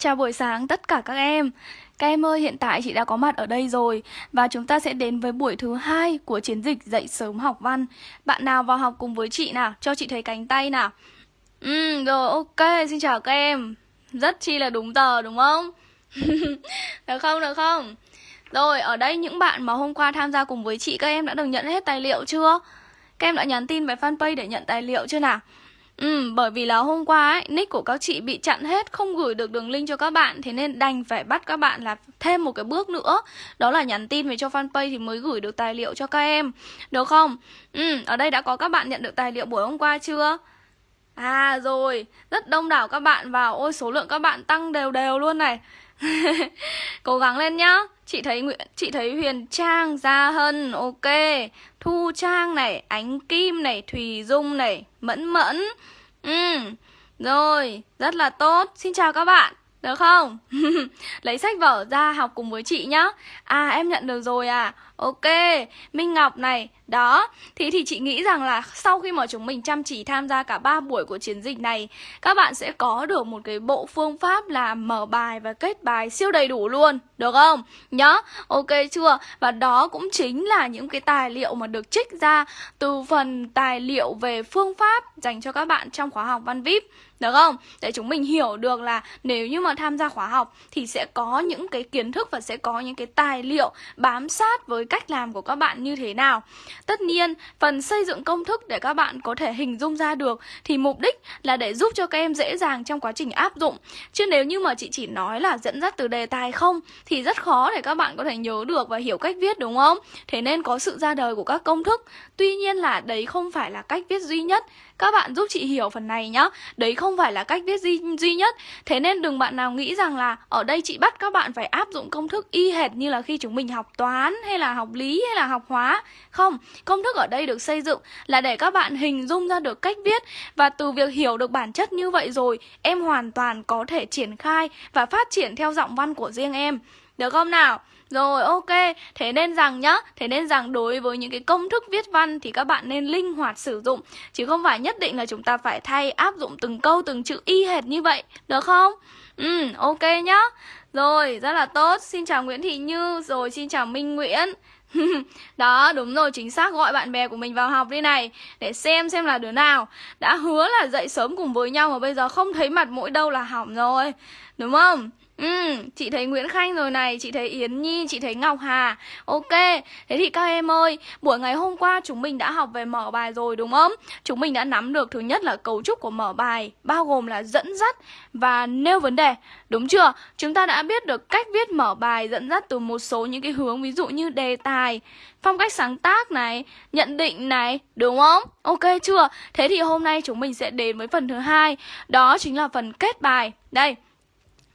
Chào buổi sáng tất cả các em. Các em ơi, hiện tại chị đã có mặt ở đây rồi và chúng ta sẽ đến với buổi thứ hai của chiến dịch dậy sớm học văn. Bạn nào vào học cùng với chị nào, cho chị thấy cánh tay nào. Ừ, rồi ok, xin chào các em. Rất chi là đúng giờ đúng không? được không, được không? Rồi, ở đây những bạn mà hôm qua tham gia cùng với chị các em đã được nhận hết tài liệu chưa? Các em đã nhắn tin về fanpage để nhận tài liệu chưa nào? Ừ, bởi vì là hôm qua ấy, nick của các chị bị chặn hết, không gửi được đường link cho các bạn Thế nên đành phải bắt các bạn là thêm một cái bước nữa Đó là nhắn tin về cho fanpage thì mới gửi được tài liệu cho các em Được không? Ừ, ở đây đã có các bạn nhận được tài liệu buổi hôm qua chưa? À rồi, rất đông đảo các bạn vào Ôi số lượng các bạn tăng đều đều luôn này Cố gắng lên nhá. Chị thấy Nguyễn chị thấy Huyền Trang, Gia Hân, ok. Thu Trang này, Ánh Kim này, Thùy Dung này, Mẫn Mẫn. Ừ, rồi, rất là tốt. Xin chào các bạn được không? Lấy sách vở ra học cùng với chị nhá. À em nhận được rồi à. Ok, Minh Ngọc này Đó, thì thì chị nghĩ rằng là Sau khi mà chúng mình chăm chỉ tham gia cả 3 buổi của chiến dịch này Các bạn sẽ có được một cái bộ phương pháp là mở bài và kết bài siêu đầy đủ luôn Được không? Nhá, ok chưa? Và đó cũng chính là những cái tài liệu mà được trích ra Từ phần tài liệu về phương pháp dành cho các bạn trong khóa học Văn VIP được không? Để chúng mình hiểu được là nếu như mà tham gia khóa học thì sẽ có những cái kiến thức và sẽ có những cái tài liệu bám sát với cách làm của các bạn như thế nào. Tất nhiên, phần xây dựng công thức để các bạn có thể hình dung ra được thì mục đích là để giúp cho các em dễ dàng trong quá trình áp dụng. Chứ nếu như mà chị chỉ nói là dẫn dắt từ đề tài không thì rất khó để các bạn có thể nhớ được và hiểu cách viết đúng không? Thế nên có sự ra đời của các công thức. Tuy nhiên là đấy không phải là cách viết duy nhất các bạn giúp chị hiểu phần này nhá. Đấy không phải là cách viết duy, duy nhất. Thế nên đừng bạn nào nghĩ rằng là Ở đây chị bắt các bạn phải áp dụng công thức y hệt Như là khi chúng mình học toán hay là học lý hay là học hóa. Không, công thức ở đây được xây dựng Là để các bạn hình dung ra được cách viết. Và từ việc hiểu được bản chất như vậy rồi Em hoàn toàn có thể triển khai Và phát triển theo giọng văn của riêng em. Được không nào? Rồi ok, thế nên rằng nhá, thế nên rằng đối với những cái công thức viết văn thì các bạn nên linh hoạt sử dụng. Chứ không phải nhất định là chúng ta phải thay áp dụng từng câu từng chữ y hệt như vậy, được không? Ừ, ok nhá. Rồi, rất là tốt, xin chào Nguyễn Thị Như, rồi xin chào Minh Nguyễn. Đó, đúng rồi, chính xác. Gọi bạn bè của mình vào học đi này Để xem xem là đứa nào Đã hứa là dậy sớm cùng với nhau mà bây giờ không thấy mặt mũi đâu là hỏng rồi. Đúng không? Ừ, chị thấy Nguyễn Khanh rồi này, chị thấy Yến Nhi, chị thấy Ngọc Hà Ok, thế thì các em ơi, buổi ngày hôm qua chúng mình đã học về mở bài rồi đúng không? Chúng mình đã nắm được thứ nhất là cấu trúc của mở bài Bao gồm là dẫn dắt và nêu vấn đề Đúng chưa? Chúng ta đã biết được cách viết mở bài dẫn dắt từ một số những cái hướng Ví dụ như đề tài, phong cách sáng tác này, nhận định này, đúng không? Ok chưa? Thế thì hôm nay chúng mình sẽ đến với phần thứ hai Đó chính là phần kết bài Đây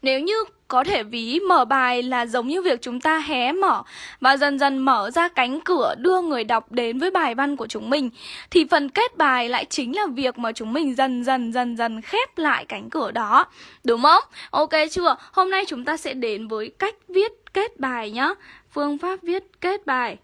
nếu như có thể ví mở bài là giống như việc chúng ta hé mở và dần dần mở ra cánh cửa đưa người đọc đến với bài văn của chúng mình thì phần kết bài lại chính là việc mà chúng mình dần dần dần dần khép lại cánh cửa đó. Đúng không? Ok chưa? Hôm nay chúng ta sẽ đến với cách viết kết bài nhá. Phương pháp viết kết bài.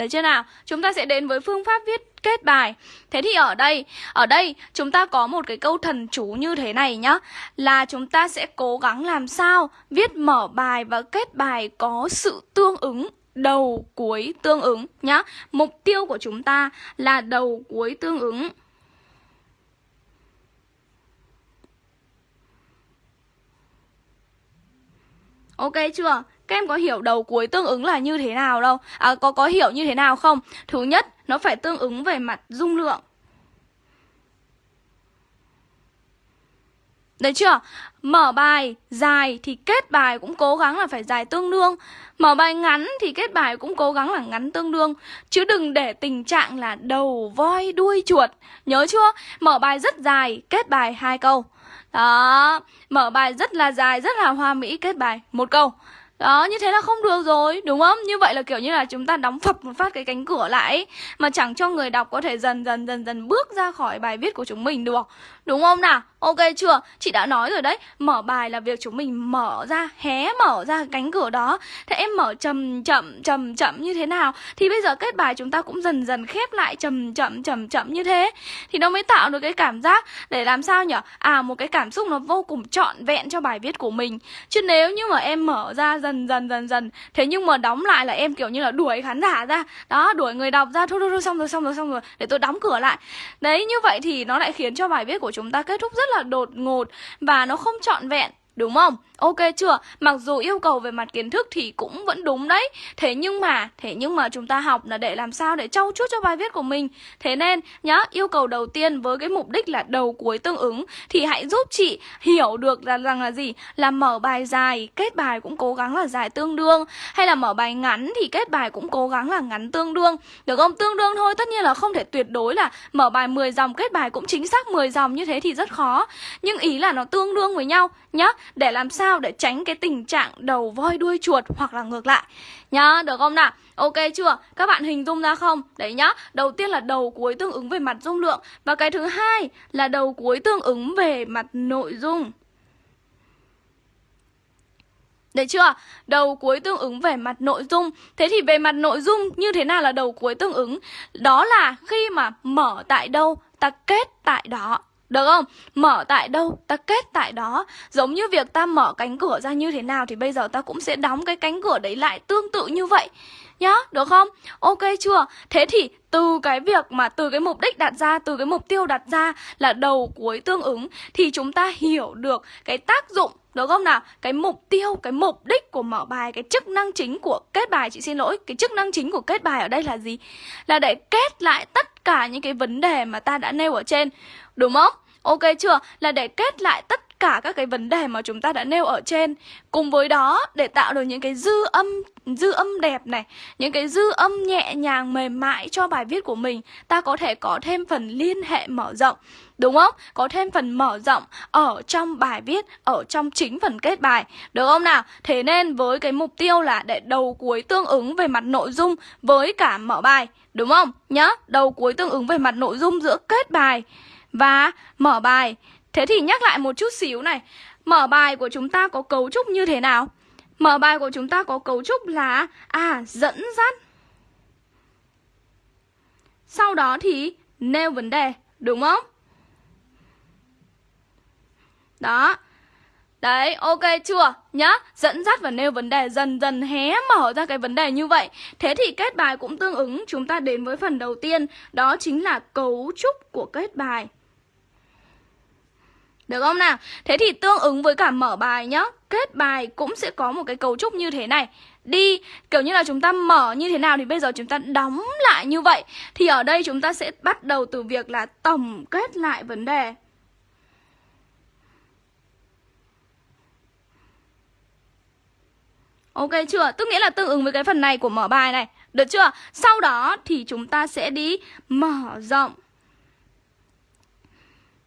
Đấy chưa nào? Chúng ta sẽ đến với phương pháp viết kết bài. Thế thì ở đây, ở đây chúng ta có một cái câu thần chú như thế này nhá. Là chúng ta sẽ cố gắng làm sao viết mở bài và kết bài có sự tương ứng đầu cuối tương ứng nhá. Mục tiêu của chúng ta là đầu cuối tương ứng. Ok chưa? Các em có hiểu đầu cuối tương ứng là như thế nào đâu. À có có hiểu như thế nào không? Thứ nhất nó phải tương ứng về mặt dung lượng. Đấy chưa? Mở bài dài thì kết bài cũng cố gắng là phải dài tương đương. Mở bài ngắn thì kết bài cũng cố gắng là ngắn tương đương. Chứ đừng để tình trạng là đầu voi đuôi chuột. Nhớ chưa? Mở bài rất dài, kết bài hai câu. Đó, mở bài rất là dài, rất là hoa mỹ, kết bài một câu đó, như thế là không được rồi, đúng không? Như vậy là kiểu như là chúng ta đóng phập một phát cái cánh cửa lại Mà chẳng cho người đọc có thể dần dần dần dần bước ra khỏi bài viết của chúng mình được Đúng không nào? Ok chưa? Chị đã nói rồi đấy. Mở bài là việc chúng mình mở ra, Hé mở ra cánh cửa đó. Thế em mở chậm chậm chậm chậm như thế nào? Thì bây giờ kết bài chúng ta cũng dần dần khép lại chậm chậm chậm chậm như thế. Thì nó mới tạo được cái cảm giác Để làm sao nhở? À một cái cảm xúc nó vô cùng trọn vẹn cho bài viết của mình. Chứ nếu như mà em mở ra dần dần dần dần, Thế nhưng mà đóng lại là em kiểu như là đuổi khán giả ra. Đó, đuổi người đọc ra, Thôi thôi thôi, xong rồi xong rồi xong rồi, Để tôi đóng cửa lại. Đấy, như vậy thì nó lại khiến cho bài viết của chúng chúng ta kết thúc rất là đột ngột và nó không trọn vẹn, Đúng không? Ok chưa? Mặc dù yêu cầu về mặt kiến thức thì cũng vẫn đúng đấy Thế nhưng mà, thế nhưng mà chúng ta học là để làm sao để trau chuốt cho bài viết của mình Thế nên nhá, yêu cầu đầu tiên với cái mục đích là đầu cuối tương ứng Thì hãy giúp chị hiểu được là rằng là gì? Là mở bài dài, kết bài cũng cố gắng là dài tương đương Hay là mở bài ngắn thì kết bài cũng cố gắng là ngắn tương đương Được không? Tương đương thôi, tất nhiên là không thể tuyệt đối là mở bài 10 dòng, kết bài cũng chính xác 10 dòng như thế thì rất khó Nhưng ý là nó tương đương với nhau nhá Để làm sao để tránh cái tình trạng đầu voi đuôi chuột hoặc là ngược lại. Nhá, được không nào? Ok chưa? Các bạn hình dung ra không? Đấy nhá, đầu tiên là đầu cuối tương ứng về mặt dung lượng và cái thứ hai là đầu cuối tương ứng về mặt nội dung. Đấy chưa? Đầu cuối tương ứng về mặt nội dung. Thế thì về mặt nội dung như thế nào là đầu cuối tương ứng? Đó là khi mà mở tại đâu, ta kết tại đó được không? Mở tại đâu, ta kết tại đó Giống như việc ta mở cánh cửa ra như thế nào Thì bây giờ ta cũng sẽ đóng cái cánh cửa đấy lại tương tự như vậy Nhá, được không? Ok chưa? Thế thì từ cái việc mà từ cái mục đích đặt ra, từ cái mục tiêu đặt ra là đầu cuối tương ứng Thì chúng ta hiểu được cái tác dụng được không nào? Cái mục tiêu, cái mục đích của mở bài, cái chức năng chính của kết bài Chị xin lỗi, cái chức năng chính của kết bài ở đây là gì? Là để kết lại tất cả những cái vấn đề mà ta đã nêu ở trên Đúng không? Ok chưa? Là để kết lại tất cả các cái vấn đề mà chúng ta đã nêu ở trên Cùng với đó để tạo được những cái dư âm dư âm đẹp này Những cái dư âm nhẹ nhàng mềm mại cho bài viết của mình Ta có thể có thêm phần liên hệ mở rộng Đúng không? Có thêm phần mở rộng ở trong bài viết, ở trong chính phần kết bài Được không nào? Thế nên với cái mục tiêu là để đầu cuối tương ứng về mặt nội dung với cả mở bài Đúng không? Nhá, đầu cuối tương ứng về mặt nội dung giữa kết bài và mở bài. Thế thì nhắc lại một chút xíu này. Mở bài của chúng ta có cấu trúc như thế nào? Mở bài của chúng ta có cấu trúc là à dẫn dắt. Sau đó thì nêu vấn đề, đúng không? Đó. Đấy, ok chưa? Nhá, dẫn dắt và nêu vấn đề dần dần hé mở ra cái vấn đề như vậy Thế thì kết bài cũng tương ứng Chúng ta đến với phần đầu tiên Đó chính là cấu trúc của kết bài được không nào? Thế thì tương ứng với cả mở bài nhá Kết bài cũng sẽ có một cái cấu trúc như thế này Đi, kiểu như là chúng ta mở như thế nào thì bây giờ chúng ta đóng lại như vậy Thì ở đây chúng ta sẽ bắt đầu từ việc là tổng kết lại vấn đề Ok chưa? Tức nghĩa là tương ứng với cái phần này của mở bài này Được chưa? Sau đó thì chúng ta sẽ đi mở rộng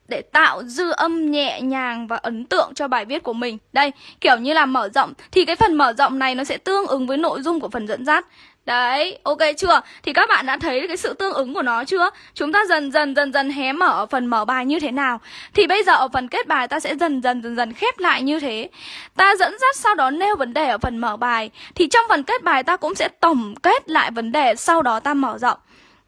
để tạo dư âm nhẹ nhàng và ấn tượng cho bài viết của mình. Đây, kiểu như là mở rộng thì cái phần mở rộng này nó sẽ tương ứng với nội dung của phần dẫn dắt. Đấy, ok chưa? Thì các bạn đã thấy cái sự tương ứng của nó chưa? Chúng ta dần dần dần dần hé mở ở phần mở bài như thế nào Thì bây giờ ở phần kết bài ta sẽ dần dần dần dần khép lại như thế Ta dẫn dắt sau đó nêu vấn đề ở phần mở bài Thì trong phần kết bài ta cũng sẽ tổng kết lại vấn đề sau đó ta mở rộng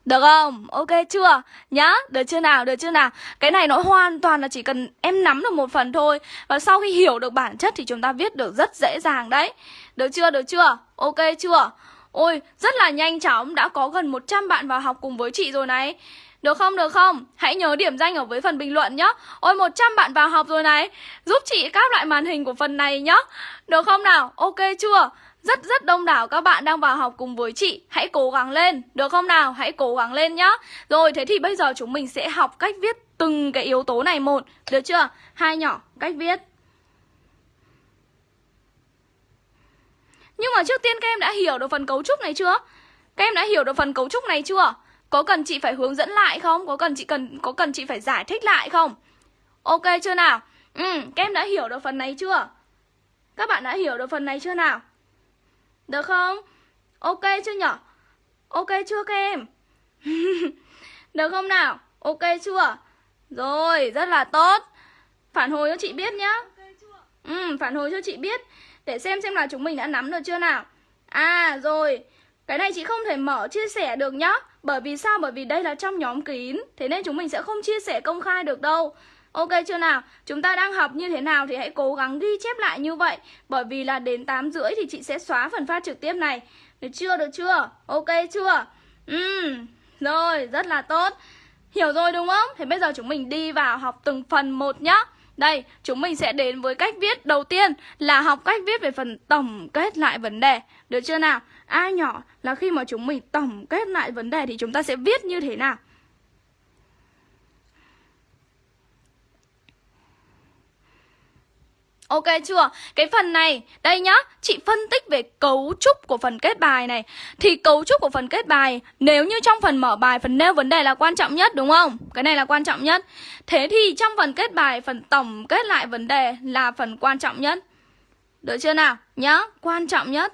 được không? Ok chưa? Nhá, được chưa nào? Được chưa nào? Cái này nó hoàn toàn là chỉ cần em nắm được một phần thôi Và sau khi hiểu được bản chất thì chúng ta viết được rất dễ dàng đấy Được chưa? Được chưa? Ok chưa? Ôi, rất là nhanh chóng Đã có gần 100 bạn vào học cùng với chị rồi này được không, được không? Hãy nhớ điểm danh ở với phần bình luận nhá Ôi 100 bạn vào học rồi này Giúp chị các loại màn hình của phần này nhá Được không nào? Ok chưa? Rất rất đông đảo các bạn đang vào học cùng với chị Hãy cố gắng lên, được không nào? Hãy cố gắng lên nhá Rồi thế thì bây giờ chúng mình sẽ học cách viết từng cái yếu tố này một Được chưa? Hai nhỏ, cách viết Nhưng mà trước tiên các em đã hiểu được phần cấu trúc này chưa? Các em đã hiểu được phần cấu trúc này chưa? Có cần chị phải hướng dẫn lại không? Có cần chị cần có cần chị phải giải thích lại không? Ok chưa nào? Ừ, các em đã hiểu được phần này chưa? Các bạn đã hiểu được phần này chưa nào? Được không? Ok chưa nhở? Ok chưa các em? Được không nào? Ok chưa? Rồi, rất là tốt Phản hồi cho chị biết nhá Ừ, phản hồi cho chị biết Để xem xem là chúng mình đã nắm được chưa nào À rồi Cái này chị không thể mở chia sẻ được nhá Bởi vì sao? Bởi vì đây là trong nhóm kín Thế nên chúng mình sẽ không chia sẻ công khai được đâu Ok chưa nào? Chúng ta đang học như thế nào thì hãy cố gắng ghi chép lại như vậy Bởi vì là đến 8 rưỡi thì chị sẽ xóa phần phát trực tiếp này Được chưa? Được chưa? Ok chưa? Ừ, rồi, rất là tốt Hiểu rồi đúng không? Thế bây giờ chúng mình đi vào học từng phần một nhá đây, chúng mình sẽ đến với cách viết đầu tiên là học cách viết về phần tổng kết lại vấn đề. Được chưa nào? Ai nhỏ là khi mà chúng mình tổng kết lại vấn đề thì chúng ta sẽ viết như thế nào? Ok chưa? Cái phần này, đây nhá, chị phân tích về cấu trúc của phần kết bài này Thì cấu trúc của phần kết bài, nếu như trong phần mở bài, phần nêu vấn đề là quan trọng nhất đúng không? Cái này là quan trọng nhất Thế thì trong phần kết bài, phần tổng kết lại vấn đề là phần quan trọng nhất Được chưa nào? Nhá, quan trọng nhất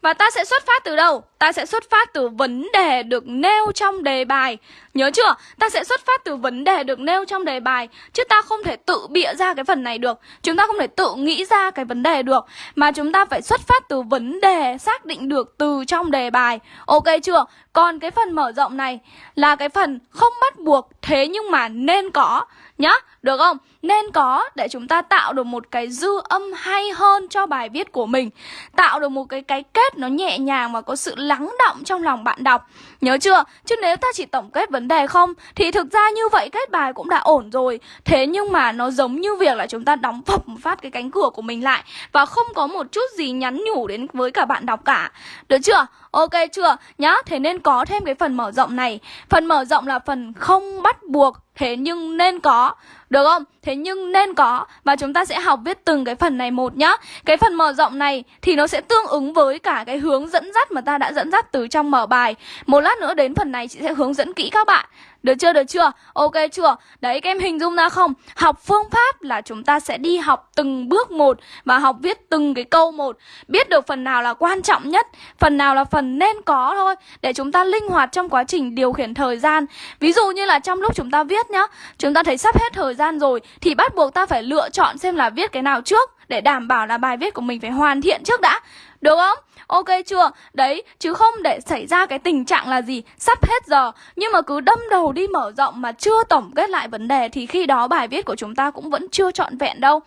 Và ta sẽ xuất phát từ đâu? Ta sẽ xuất phát từ vấn đề được nêu trong đề bài Nhớ chưa? Ta sẽ xuất phát từ vấn đề được nêu trong đề bài Chứ ta không thể tự bịa ra cái phần này được Chúng ta không thể tự nghĩ ra cái vấn đề được Mà chúng ta phải xuất phát từ vấn đề xác định được từ trong đề bài Ok chưa? Còn cái phần mở rộng này là cái phần không bắt buộc Thế nhưng mà nên có Nhá, được không? Nên có để chúng ta tạo được một cái dư âm hay hơn cho bài viết của mình Tạo được một cái cái kết nó nhẹ nhàng và có sự lắng động trong lòng bạn đọc Nhớ chưa? Chứ nếu ta chỉ tổng kết vấn đề không, Thì thực ra như vậy kết bài cũng đã ổn rồi Thế nhưng mà nó giống như việc là chúng ta đóng phập một phát cái cánh cửa của mình lại Và không có một chút gì nhắn nhủ đến với cả bạn đọc cả Được chưa? Ok chưa? Nhá, thế nên có thêm cái phần mở rộng này Phần mở rộng là phần không bắt buộc Thế nhưng nên có Được không? Thế nhưng nên có Và chúng ta sẽ học viết từng cái phần này một nhá Cái phần mở rộng này thì nó sẽ tương ứng với cả cái hướng dẫn dắt mà ta đã dẫn dắt từ trong mở bài Một lát nữa đến phần này chị sẽ hướng dẫn kỹ các bạn được chưa, được chưa? Ok chưa? Đấy, các em hình dung ra không? Học phương pháp là chúng ta sẽ đi học từng bước một Và học viết từng cái câu một Biết được phần nào là quan trọng nhất Phần nào là phần nên có thôi Để chúng ta linh hoạt trong quá trình điều khiển thời gian Ví dụ như là trong lúc chúng ta viết nhá Chúng ta thấy sắp hết thời gian rồi Thì bắt buộc ta phải lựa chọn xem là viết cái nào trước Để đảm bảo là bài viết của mình phải hoàn thiện trước đã được không? Ok chưa? Đấy, chứ không để xảy ra cái tình trạng là gì? Sắp hết giờ Nhưng mà cứ đâm đầu đi mở rộng mà chưa tổng kết lại vấn đề Thì khi đó bài viết của chúng ta cũng vẫn chưa trọn vẹn đâu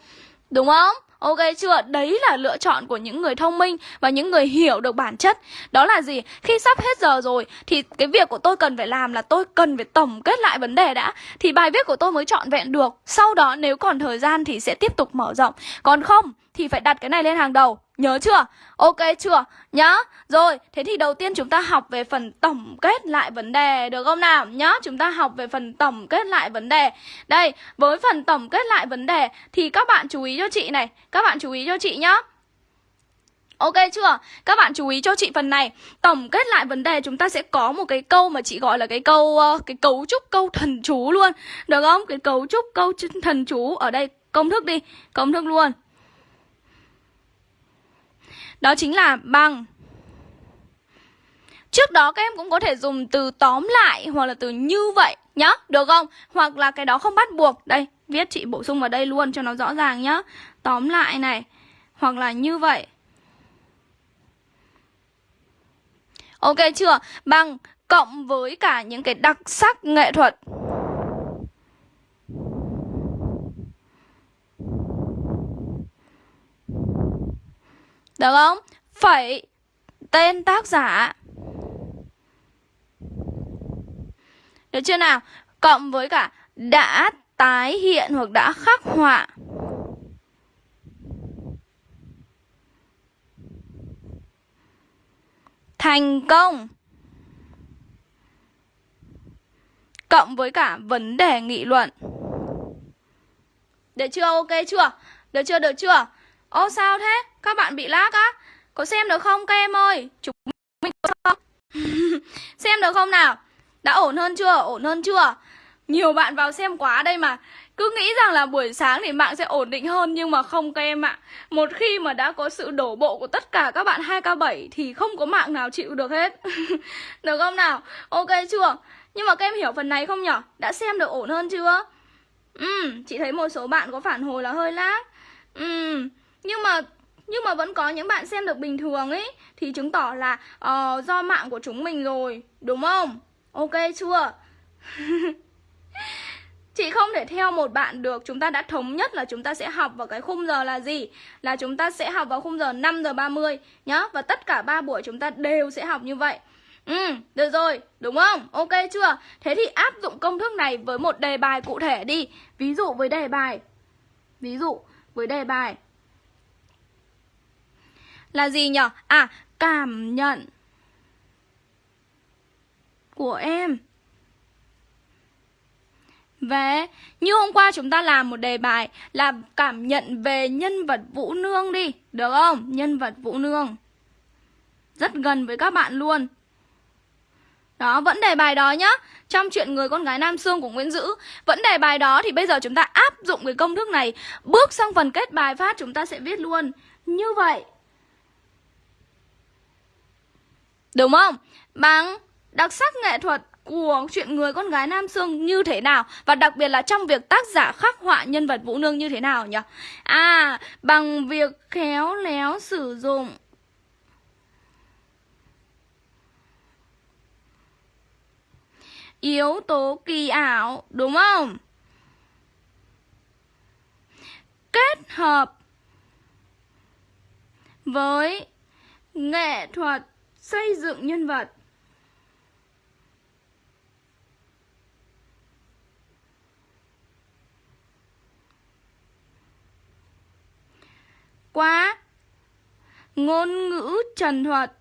Đúng không? Ok chưa? Đấy là lựa chọn của những người thông minh và những người hiểu được bản chất. Đó là gì? Khi sắp hết giờ rồi thì cái việc của tôi cần phải làm là tôi cần phải tổng kết lại vấn đề đã thì bài viết của tôi mới trọn vẹn được. Sau đó nếu còn thời gian thì sẽ tiếp tục mở rộng. Còn không thì phải đặt cái này lên hàng đầu. Nhớ chưa? Ok chưa? Nhá. Rồi, thế thì đầu tiên chúng ta học về phần tổng kết lại vấn đề được không nào? Nhá, chúng ta học về phần tổng kết lại vấn đề. Đây, với phần tổng kết lại vấn đề thì các bạn chú ý cho chị này, các bạn chú ý cho chị nhá. Ok chưa? Các bạn chú ý cho chị phần này Tổng kết lại vấn đề chúng ta sẽ có một cái câu mà chị gọi là cái câu ờ, Cái cấu trúc câu thần chú luôn Được không? Cái cấu trúc câu thần chú Ở đây công thức đi Công thức luôn đó chính là bằng Trước đó các em cũng có thể dùng từ tóm lại hoặc là từ như vậy nhá, được không? Hoặc là cái đó không bắt buộc. Đây, viết chị bổ sung vào đây luôn cho nó rõ ràng nhá. Tóm lại này, hoặc là như vậy. Ok chưa? Bằng cộng với cả những cái đặc sắc nghệ thuật. Được không? Phẩy Tên tác giả Được chưa nào? Cộng với cả đã tái hiện hoặc đã khắc họa Thành công Cộng với cả vấn đề nghị luận Được chưa? Ok chưa? Được chưa? Được chưa? Ô sao thế? Các bạn bị lag á? Có xem được không các em ơi? Chúng mình có xem được không nào? Đã ổn hơn chưa? Ổn hơn chưa? Nhiều bạn vào xem quá đây mà Cứ nghĩ rằng là buổi sáng thì mạng sẽ ổn định hơn Nhưng mà không các em ạ Một khi mà đã có sự đổ bộ của tất cả các bạn 2K7 Thì không có mạng nào chịu được hết Được không nào? Ok chưa? Nhưng mà các em hiểu phần này không nhở? Đã xem được ổn hơn chưa? Ừ, chị thấy một số bạn có phản hồi là hơi lag Ừ, nhưng mà nhưng mà vẫn có những bạn xem được bình thường ấy Thì chứng tỏ là uh, do mạng của chúng mình rồi Đúng không? Ok chưa? Chị không thể theo một bạn được Chúng ta đã thống nhất là chúng ta sẽ học vào cái khung giờ là gì Là chúng ta sẽ học vào khung giờ 5 giờ 30 nhá Và tất cả ba buổi chúng ta đều sẽ học như vậy Ừ, được rồi, đúng không? Ok chưa? Thế thì áp dụng công thức này với một đề bài cụ thể đi Ví dụ với đề bài Ví dụ với đề bài là gì nhở? À, cảm nhận Của em. Về Như hôm qua chúng ta làm một đề bài Là cảm nhận về nhân vật Vũ Nương đi Được không? Nhân vật Vũ Nương. Rất gần với các bạn luôn. Đó, vẫn đề bài đó nhá. Trong chuyện người con gái Nam Sương của Nguyễn Dữ Vẫn đề bài đó thì bây giờ chúng ta áp dụng cái công thức này. Bước sang phần kết bài phát chúng ta sẽ viết luôn. Như vậy Đúng không? Bằng đặc sắc nghệ thuật của chuyện người con gái Nam Sương như thế nào Và đặc biệt là trong việc tác giả khắc họa nhân vật Vũ Nương như thế nào nhỉ? À, bằng việc khéo léo sử dụng yếu tố kỳ ảo đúng không? Kết hợp với nghệ thuật xây dựng nhân vật. quá, ngôn ngữ trần thuật.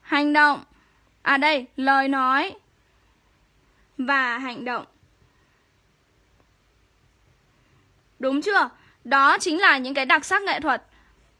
Hành động. À đây, lời nói Và hành động. Đúng chưa? Đó chính là những cái đặc sắc nghệ thuật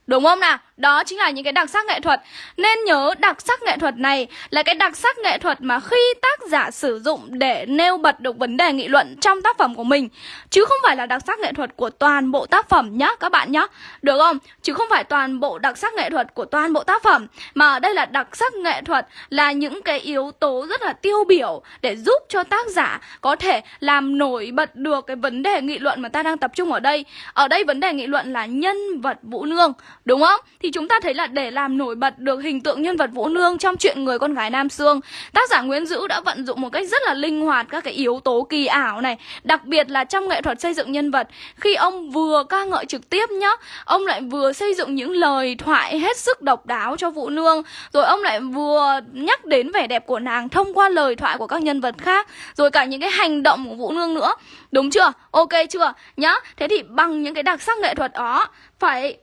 Đúng không nào? Đó chính là những cái đặc sắc nghệ thuật. Nên nhớ đặc sắc nghệ thuật này là cái đặc sắc nghệ thuật mà khi tác giả sử dụng để nêu bật được vấn đề nghị luận trong tác phẩm của mình. Chứ không phải là đặc sắc nghệ thuật của toàn bộ tác phẩm nhá, các bạn nhá. Được không? Chứ không phải toàn bộ đặc sắc nghệ thuật của toàn bộ tác phẩm. Mà ở đây là đặc sắc nghệ thuật là những cái yếu tố rất là tiêu biểu Để giúp cho tác giả có thể làm nổi bật được cái vấn đề nghị luận mà ta đang tập trung ở đây. Ở đây vấn đề nghị luận là nhân vật Vũ Nương Đúng không? Thì thì chúng ta thấy là để làm nổi bật được hình tượng nhân vật Vũ Nương trong chuyện người con gái Nam Sương Tác giả Nguyễn Dữ đã vận dụng một cách rất là linh hoạt các cái yếu tố kỳ ảo này, Đặc biệt là trong nghệ thuật xây dựng nhân vật Khi ông vừa ca ngợi trực tiếp nhá, Ông lại vừa xây dựng những lời thoại hết sức độc đáo cho Vũ Nương, Rồi ông lại vừa nhắc đến vẻ đẹp của nàng thông qua lời thoại của các nhân vật khác, Rồi cả những cái hành động của Vũ Nương nữa Đúng chưa? Ok chưa? Nhá, Thế thì bằng những cái đặc sắc nghệ thuật đó, Phải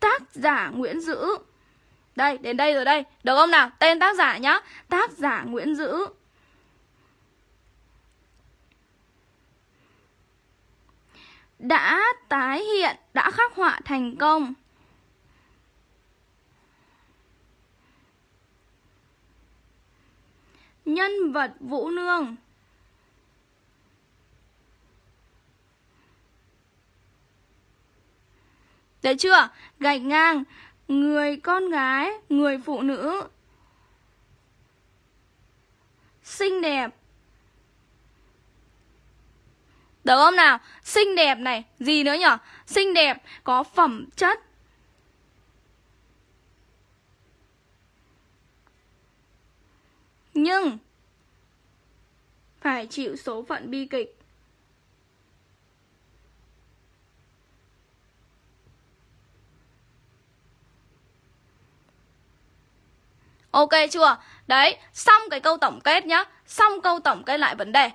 tác giả Nguyễn Dữ. Đây, đến đây rồi đây. Được không nào? Tên tác giả nhá. Tác giả Nguyễn Dữ. Đã tái hiện, đã khắc họa thành công. Nhân vật Vũ Nương. Đấy chưa? Gạch ngang Người con gái, Người phụ nữ Xinh đẹp Được không nào? Xinh đẹp này, Gì nữa nhở? Xinh đẹp Có phẩm chất Nhưng Phải chịu số phận bi kịch Ok chưa? Đấy, xong cái câu tổng kết nhá Xong câu tổng kết lại vấn đề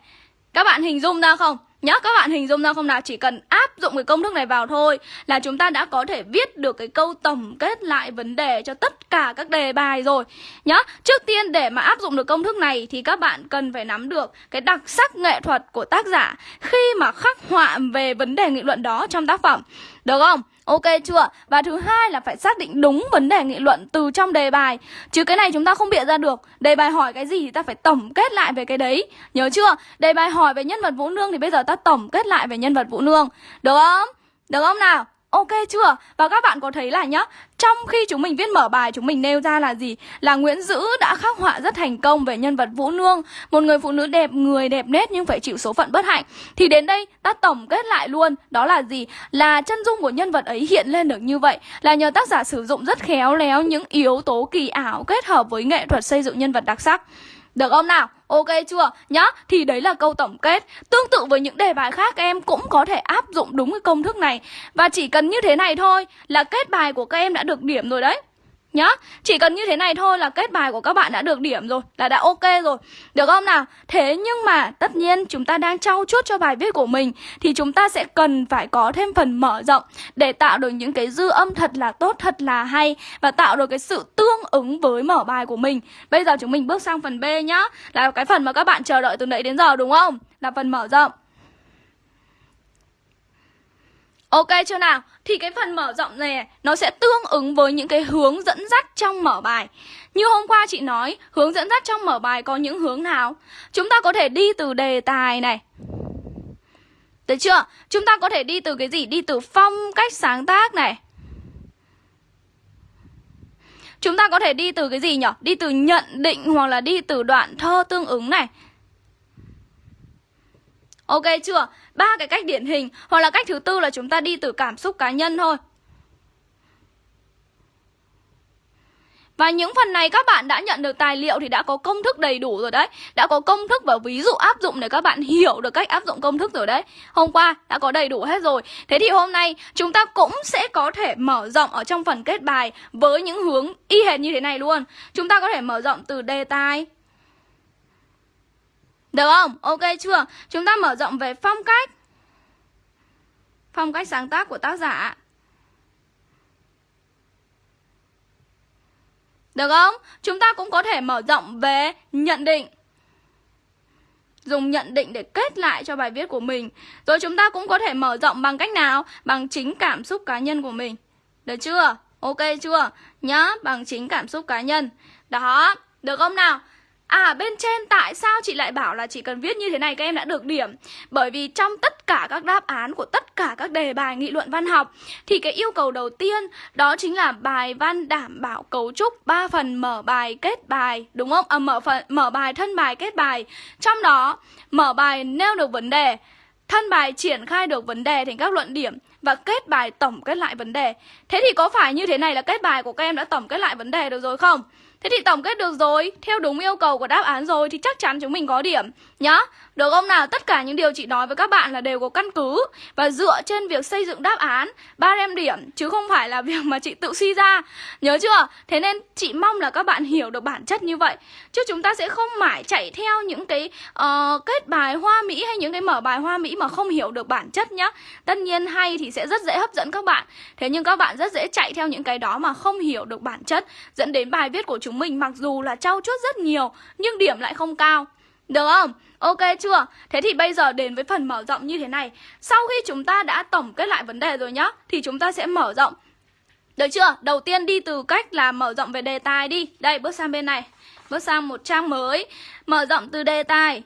Các bạn hình dung ra không? Nhớ các bạn hình dung ra không nào? Chỉ cần áp dụng cái công thức này vào thôi Là chúng ta đã có thể viết được cái câu tổng kết lại vấn đề cho tất cả các đề bài rồi Nhớ. trước tiên để mà áp dụng được công thức này Thì các bạn cần phải nắm được cái đặc sắc nghệ thuật của tác giả Khi mà khắc họa về vấn đề nghị luận đó trong tác phẩm Được không? Ok chưa? Và thứ hai là phải xác định đúng vấn đề nghị luận từ trong đề bài Chứ cái này chúng ta không bịa ra được Đề bài hỏi cái gì thì ta phải tổng kết lại về cái đấy Nhớ chưa? Đề bài hỏi về nhân vật Vũ Nương thì bây giờ ta tổng kết lại về nhân vật Vũ Nương Được không? Được không nào? Ok chưa? Và các bạn có thấy là nhá Trong khi chúng mình viết mở bài chúng mình nêu ra là gì? Là Nguyễn Dữ đã khắc họa rất thành công về nhân vật Vũ Nương Một người phụ nữ đẹp, người đẹp nết nhưng phải chịu số phận bất hạnh Thì đến đây ta tổng kết lại luôn Đó là gì? Là chân dung của nhân vật ấy hiện lên được như vậy Là nhờ tác giả sử dụng rất khéo léo những yếu tố kỳ ảo kết hợp với nghệ thuật xây dựng nhân vật đặc sắc được không nào? Ok chưa? Nhá, thì đấy là câu tổng kết. Tương tự với những đề bài khác em cũng có thể áp dụng đúng cái công thức này. Và chỉ cần như thế này thôi là kết bài của các em đã được điểm rồi đấy. Nhá, chỉ cần như thế này thôi là kết bài của các bạn đã được điểm rồi Là đã ok rồi Được không nào? Thế nhưng mà tất nhiên chúng ta đang trau chuốt cho bài viết của mình Thì chúng ta sẽ cần phải có thêm phần mở rộng Để tạo được những cái dư âm thật là tốt, thật là hay Và tạo được cái sự tương ứng với mở bài của mình Bây giờ chúng mình bước sang phần B nhá Là cái phần mà các bạn chờ đợi từ nãy đến giờ đúng không? Là phần mở rộng Ok chưa nào? Thì cái phần mở rộng này nó sẽ tương ứng với những cái hướng dẫn dắt trong mở bài. Như hôm qua chị nói, hướng dẫn dắt trong mở bài có những hướng nào? Chúng ta có thể đi từ đề tài này. Được chưa? Chúng ta có thể đi từ cái gì? Đi từ phong cách sáng tác này. Chúng ta có thể đi từ cái gì nhỉ? Đi từ nhận định hoặc là đi từ đoạn thơ tương ứng này. Ok chưa? Ba cái cách điển hình, hoặc là cách thứ tư là chúng ta đi từ cảm xúc cá nhân thôi. Và những phần này các bạn đã nhận được tài liệu thì đã có công thức đầy đủ rồi đấy. Đã có công thức và ví dụ áp dụng để các bạn hiểu được cách áp dụng công thức rồi đấy. Hôm qua đã có đầy đủ hết rồi. Thế thì hôm nay chúng ta cũng sẽ có thể mở rộng ở trong phần kết bài Với những hướng y hệt như thế này luôn. Chúng ta có thể mở rộng từ đề tài được không? Ok chưa? Chúng ta mở rộng về phong cách Phong cách sáng tác của tác giả Được không? Chúng ta cũng có thể mở rộng về nhận định Dùng nhận định để kết lại cho bài viết của mình Rồi chúng ta cũng có thể mở rộng bằng cách nào? Bằng chính cảm xúc cá nhân của mình Được chưa? Ok chưa? Nhá, bằng chính cảm xúc cá nhân Đó, được không nào? À bên trên tại sao chị lại bảo là chỉ cần viết như thế này các em đã được điểm Bởi vì trong tất cả các đáp án của tất cả các đề bài nghị luận văn học Thì cái yêu cầu đầu tiên đó chính là bài văn đảm bảo cấu trúc 3 phần mở bài kết bài Đúng không? À, mở, phần, mở bài thân bài kết bài Trong đó mở bài nêu được vấn đề Thân bài triển khai được vấn đề thành các luận điểm và kết bài tổng kết lại vấn đề. Thế thì có phải như thế này là kết bài của các em đã tổng kết lại vấn đề được rồi không? Thế thì tổng kết được rồi, theo đúng yêu cầu của đáp án rồi thì chắc chắn chúng mình có điểm nhá. Được không nào? Tất cả những điều chị nói với các bạn là đều có căn cứ và dựa trên việc xây dựng đáp án ba em điểm chứ không phải là việc mà chị tự suy ra. Nhớ chưa? Thế nên chị mong là các bạn hiểu được bản chất như vậy. Chứ chúng ta sẽ không mãi chạy theo những cái uh, kết bài hoa mỹ hay những cái mở bài hoa mỹ mà không hiểu được bản chất nhá. Tất nhiên hay thì sẽ rất dễ hấp dẫn các bạn. Thế nhưng các bạn rất dễ chạy theo những cái đó mà không hiểu được bản chất dẫn đến bài viết của chúng mình mặc dù là trau chuốt rất nhiều nhưng điểm lại không cao. Được không? Ok chưa? Thế thì bây giờ đến với phần mở rộng như thế này. Sau khi chúng ta đã tổng kết lại vấn đề rồi nhá, Thì chúng ta sẽ mở rộng. Được chưa? Đầu tiên đi từ cách là mở rộng về đề tài đi. Đây, bước sang bên này. Bước sang một trang mới. Mở rộng từ đề tài.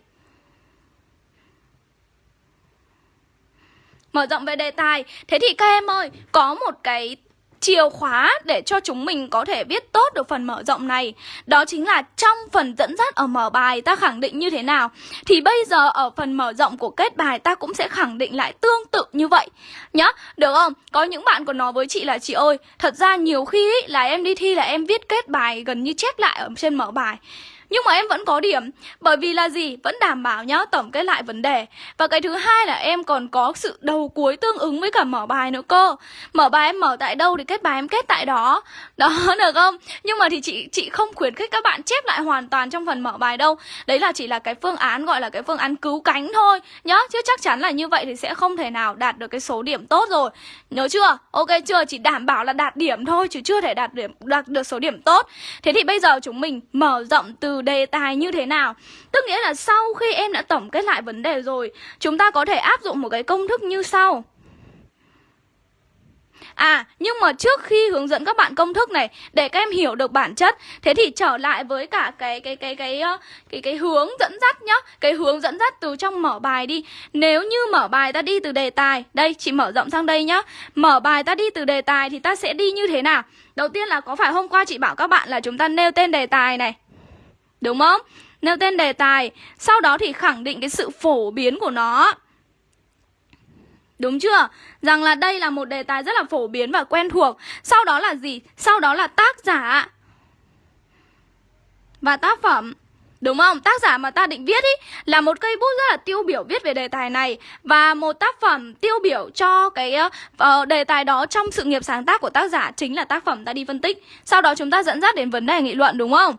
Mở rộng về đề tài. Thế thì các em ơi, Có một cái chìa khóa để cho chúng mình có thể viết tốt được phần mở rộng này. Đó chính là trong phần dẫn dắt ở mở bài ta khẳng định như thế nào. Thì bây giờ ở phần mở rộng của kết bài ta cũng sẽ khẳng định lại tương tự như vậy. Nhá, được không? Có những bạn còn nói với chị là chị ơi Thật ra nhiều khi ý, là em đi thi là em viết kết bài gần như chép lại ở trên mở bài nhưng mà em vẫn có điểm, Bởi vì là gì? Vẫn đảm bảo nhá, Tổng kết lại vấn đề Và cái thứ hai là em còn có sự đầu cuối tương ứng với cả mở bài nữa cơ Mở bài em mở tại đâu thì kết bài em kết tại đó Đó, được không? Nhưng mà thì chị chị không khuyến khích các bạn chép lại hoàn toàn trong phần mở bài đâu Đấy là chỉ là cái phương án, gọi là cái phương án cứu cánh thôi, Nhá Chứ chắc chắn là như vậy thì sẽ không thể nào đạt được cái số điểm tốt rồi Nhớ chưa? Ok chưa? Chỉ đảm bảo là đạt điểm thôi, Chứ chưa thể đạt điểm, đạt được số điểm tốt Thế thì bây giờ chúng mình mở rộng từ đề tài như thế nào. Tức nghĩa là sau khi em đã tổng kết lại vấn đề rồi Chúng ta có thể áp dụng một cái công thức như sau. À nhưng mà trước khi hướng dẫn các bạn công thức này Để các em hiểu được bản chất Thế thì trở lại với cả cái cái cái cái cái cái, cái hướng dẫn dắt nhá. Cái hướng dẫn dắt từ trong mở bài đi. Nếu như mở bài ta đi từ đề tài Đây chị mở rộng sang đây nhá. Mở bài ta đi từ đề tài thì ta sẽ đi như thế nào? Đầu tiên là có phải hôm qua chị bảo các bạn là chúng ta nêu tên đề tài này. Đúng không? Nêu tên đề tài Sau đó thì khẳng định cái sự phổ biến của nó Đúng chưa? Rằng là đây là một đề tài rất là phổ biến và quen thuộc Sau đó là gì? Sau đó là tác giả Và tác phẩm Đúng không? Tác giả mà ta định viết ý là một cây bút rất là tiêu biểu viết về đề tài này và một tác phẩm tiêu biểu cho cái uh, đề tài đó trong sự nghiệp sáng tác của tác giả chính là tác phẩm ta đi phân tích. Sau đó chúng ta dẫn dắt đến vấn đề nghị luận đúng không?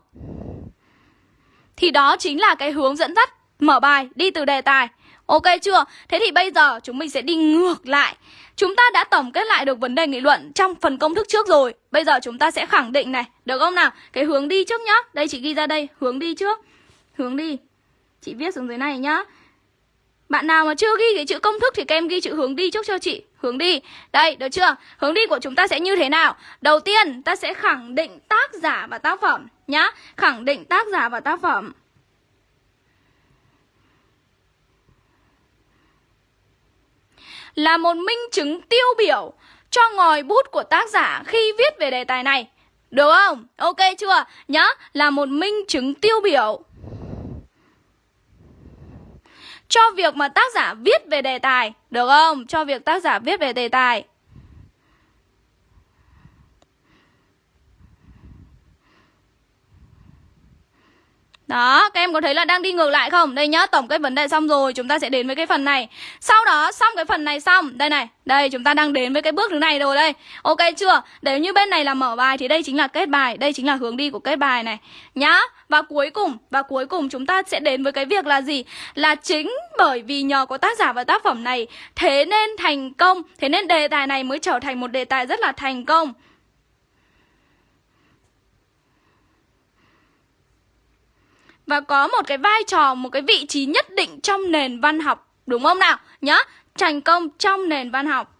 Thì đó chính là cái hướng dẫn dắt. Mở bài, đi từ đề tài. Ok chưa? Thế thì bây giờ chúng mình sẽ đi ngược lại. Chúng ta đã tổng kết lại được vấn đề nghị luận trong phần công thức trước rồi. Bây giờ chúng ta sẽ khẳng định này. Được không nào? Cái hướng đi trước nhá. Đây, chị ghi ra đây. Hướng đi trước. Hướng đi. Chị viết xuống dưới này nhá. Bạn nào mà chưa ghi cái chữ công thức thì các em ghi chữ hướng đi trước cho chị. Hướng đi. Đây, được chưa? Hướng đi của chúng ta sẽ như thế nào? Đầu tiên, ta sẽ khẳng định tác giả và tác phẩm nhá Khẳng định tác giả và tác phẩm là một minh chứng tiêu biểu cho ngòi bút của tác giả khi viết về đề tài này. Được không? Ok chưa? Nhá, là một minh chứng tiêu biểu cho việc mà tác giả viết về đề tài. Được không? Cho việc tác giả viết về đề tài. Đó, các em có thấy là đang đi ngược lại không? Đây nhá, tổng cái vấn đề xong rồi, chúng ta sẽ đến với cái phần này. Sau đó, xong cái phần này xong, đây này, đây chúng ta đang đến với cái bước thứ này rồi đây. Ok chưa? Nếu như bên này là mở bài thì đây chính là kết bài, đây chính là hướng đi của kết bài này. Nhá. Và cuối cùng, và cuối cùng chúng ta sẽ đến với cái việc là gì? Là chính bởi vì nhờ có tác giả và tác phẩm này, thế nên thành công, thế nên đề tài này mới trở thành một đề tài rất là thành công. Và có một cái vai trò, một cái vị trí nhất định trong nền văn học, đúng không nào? Nhá, thành công trong nền văn học.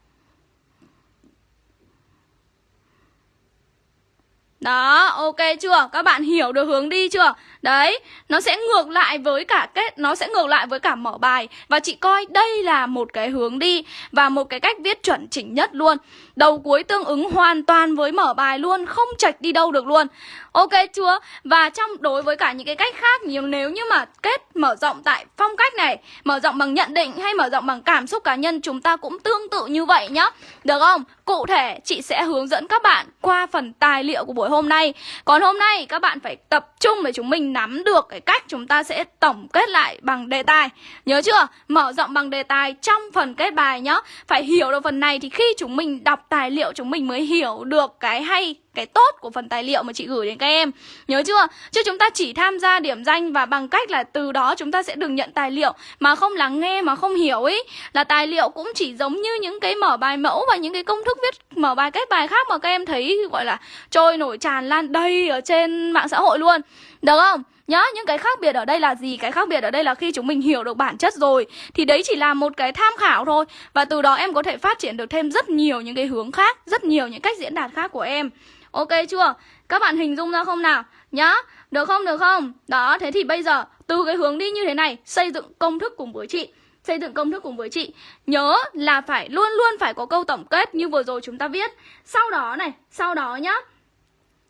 Đó, ok chưa? Các bạn hiểu được hướng đi chưa? Đấy, nó sẽ ngược lại với cả kết Nó sẽ ngược lại với cả mở bài. Và chị coi đây là một cái hướng đi Và một cái cách viết chuẩn chỉnh nhất luôn. Đầu cuối tương ứng hoàn toàn với mở bài luôn Không chạch đi đâu được luôn. Ok chưa? Và trong đối với cả những cái cách khác nhiều Nếu như mà kết mở rộng tại phong cách này Mở rộng bằng nhận định hay mở rộng bằng cảm xúc cá nhân Chúng ta cũng tương tự như vậy nhá. Được không? Cụ thể chị sẽ hướng dẫn các bạn qua phần tài liệu của buổi hôm nay. Còn hôm nay các bạn phải tập trung để chúng mình nắm được cái cách chúng ta sẽ tổng kết lại bằng đề tài Nhớ chưa? Mở rộng bằng đề tài trong phần kết bài nhá Phải hiểu được phần này thì khi chúng mình đọc tài liệu, chúng mình mới hiểu được cái hay cái tốt của phần tài liệu mà chị gửi đến các em Nhớ chưa? Chứ chúng ta chỉ tham gia điểm danh và bằng cách là từ đó chúng ta sẽ được nhận tài liệu Mà không lắng nghe mà không hiểu ấy Là tài liệu cũng chỉ giống như những cái mở bài mẫu và những cái công thức viết mở bài kết bài khác mà các em thấy gọi là trôi nổi tràn lan đầy ở trên mạng xã hội luôn Được không? Nhá, những cái khác biệt ở đây là gì? Cái khác biệt ở đây là khi chúng mình hiểu được bản chất rồi Thì đấy chỉ là một cái tham khảo thôi Và từ đó em có thể phát triển được thêm rất nhiều những cái hướng khác Rất nhiều những cách diễn đạt khác của em Ok chưa? Các bạn hình dung ra không nào? Nhá, được không? Được không? Đó, thế thì bây giờ từ cái hướng đi như thế này Xây dựng công thức cùng với chị Xây dựng công thức cùng với chị Nhớ là phải luôn luôn phải có câu tổng kết như vừa rồi chúng ta viết Sau đó này, sau đó nhá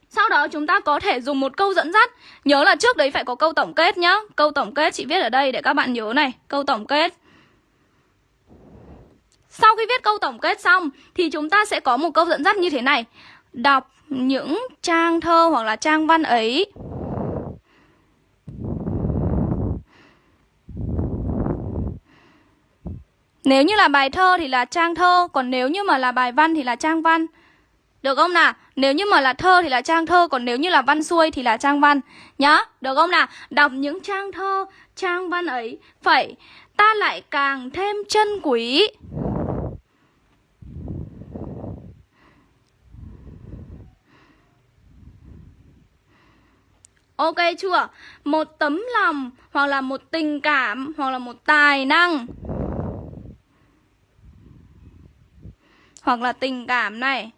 sau đó chúng ta có thể dùng một câu dẫn dắt Nhớ là trước đấy phải có câu tổng kết nhá Câu tổng kết chị viết ở đây để các bạn nhớ này Câu tổng kết Sau khi viết câu tổng kết xong Thì chúng ta sẽ có một câu dẫn dắt như thế này Đọc những trang thơ hoặc là trang văn ấy Nếu như là bài thơ thì là trang thơ Còn nếu như mà là bài văn thì là trang văn Được không nào? Nếu như mà là thơ thì là trang thơ Còn nếu như là văn xuôi thì là trang văn Nhá, được không nào? Đọc những trang thơ, trang văn ấy Phải ta lại càng thêm chân quý Ok chưa? Một tấm lòng, hoặc là một tình cảm, hoặc là một tài năng. Hoặc là tình cảm này.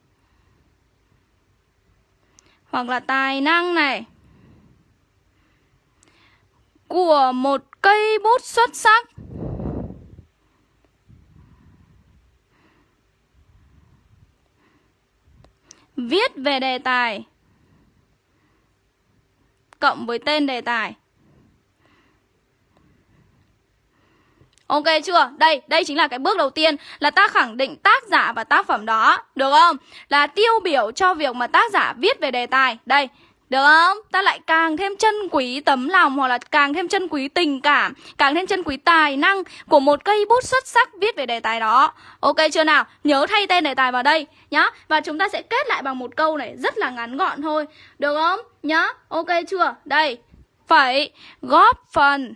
Hoặc là tài năng này. Của một cây bút xuất sắc. Viết về đề tài. Cộng với tên đề tài Ok chưa? Đây, đây chính là cái bước đầu tiên Là ta khẳng định tác giả và tác phẩm đó Được không? Là tiêu biểu cho việc mà tác giả viết về đề tài Đây, được không? Ta lại càng thêm chân quý tấm lòng Hoặc là càng thêm chân quý tình cảm, Càng thêm chân quý tài năng Của một cây bút xuất sắc viết về đề tài đó Ok chưa nào? Nhớ thay tên đề tài vào đây, Nhá Và chúng ta sẽ kết lại bằng một câu này Rất là ngắn gọn thôi Được không? Nhá Ok chưa? Đây Phải góp phần